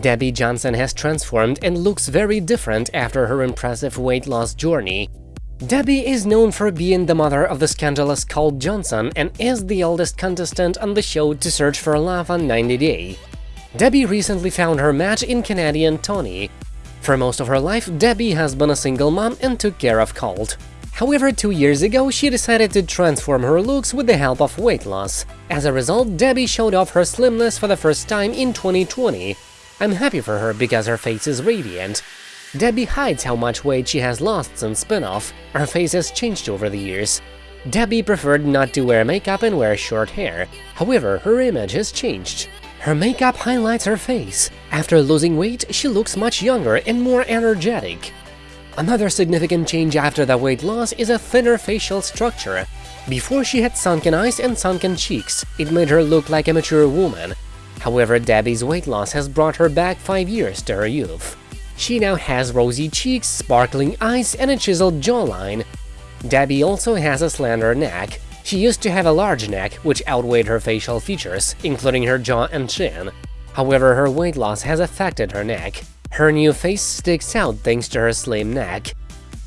Debbie Johnson has transformed and looks very different after her impressive weight loss journey. Debbie is known for being the mother of the scandalous Colt Johnson and is the oldest contestant on the show to search for love on 90 Day. Debbie recently found her match in Canadian Tony. For most of her life, Debbie has been a single mom and took care of Colt. However, two years ago, she decided to transform her looks with the help of weight loss. As a result, Debbie showed off her slimness for the first time in 2020. I'm happy for her because her face is radiant. Debbie hides how much weight she has lost since spin-off, her face has changed over the years. Debbie preferred not to wear makeup and wear short hair, however, her image has changed. Her makeup highlights her face. After losing weight, she looks much younger and more energetic. Another significant change after the weight loss is a thinner facial structure. Before she had sunken eyes and sunken cheeks, it made her look like a mature woman. However, Debbie's weight loss has brought her back 5 years to her youth. She now has rosy cheeks, sparkling eyes, and a chiseled jawline. Debbie also has a slender neck. She used to have a large neck, which outweighed her facial features, including her jaw and chin. However, her weight loss has affected her neck. Her new face sticks out thanks to her slim neck.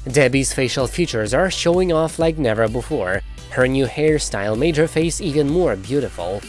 Debbie's facial features are showing off like never before. Her new hairstyle made her face even more beautiful.